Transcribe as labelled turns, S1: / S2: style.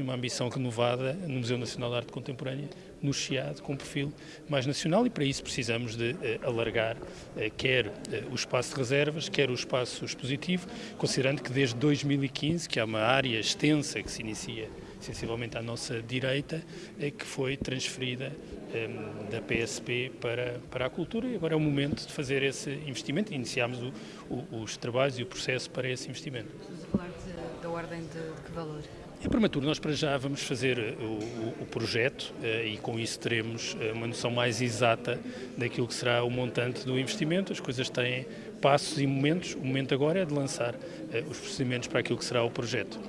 S1: uma ambição renovada no Museu Nacional de Arte Contemporânea, no Chiado, com um perfil mais nacional e para isso precisamos de eh, alargar eh, quer eh, o espaço de reservas, quer o espaço expositivo, considerando que desde 2015, que há uma área extensa que se inicia sensivelmente à nossa direita, que foi transferida da PSP para, para a cultura e agora é o momento de fazer esse investimento. Iniciámos o, o, os trabalhos e o processo para esse investimento.
S2: Estamos a falar de, da ordem de, que valor?
S1: É prematuro, nós para já vamos fazer eh, o, o, o projeto eh, e com isso teremos eh, uma noção mais exata daquilo que será o montante do investimento. As coisas têm passos e momentos. O momento agora é de lançar os procedimentos para aquilo que será o projeto.